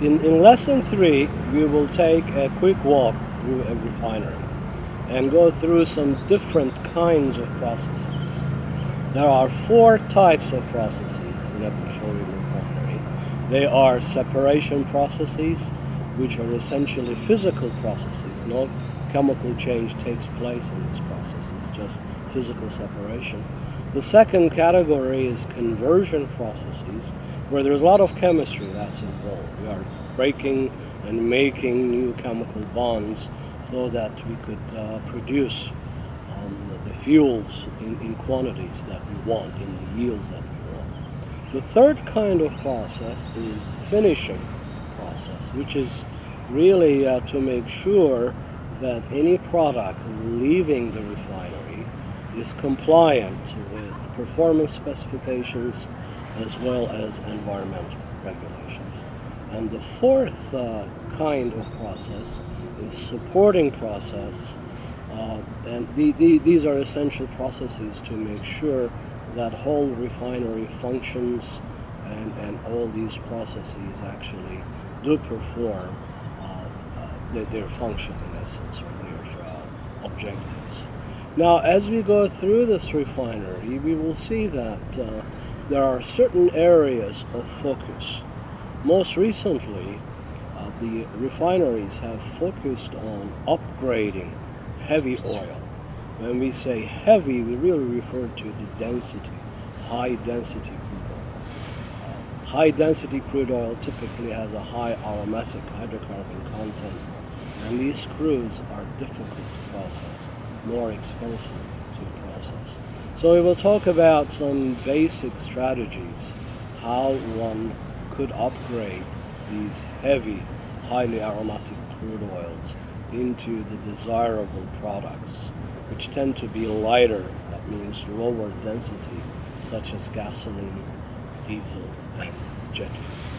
in, in lesson three, we will take a quick walk through a refinery and go through some different kinds of processes. There are four types of processes in a petroleum refinery. They are separation processes, which are essentially physical processes. No chemical change takes place in this process. It's just physical separation. The second category is conversion processes, where there's a lot of chemistry that's involved. We are breaking and making new chemical bonds so that we could uh, produce um, the fuels in, in quantities that we want, in the yields that we want. The third kind of process is finishing process, which is really uh, to make sure that any product leaving the refinery is compliant with performance specifications as well as environmental regulations. And the fourth uh, kind of process is supporting process. Uh, and the, the, these are essential processes to make sure that whole refinery functions and, and all these processes actually do perform uh, uh their, function essence or their uh, objectives. Now as we go through this refinery we will see that uh, there are certain areas of focus. Most recently uh, the refineries have focused on upgrading heavy oil. When we say heavy, we really refer to the density, high density. Uh, high density crude oil typically has a high aromatic hydrocarbon content, and these crudes are difficult to process, more expensive to process. So we will talk about some basic strategies, how one could upgrade these heavy, highly aromatic crude oils into the desirable products, which tend to be lighter, that means lower density, such as gasoline, diesel, and jet fuel.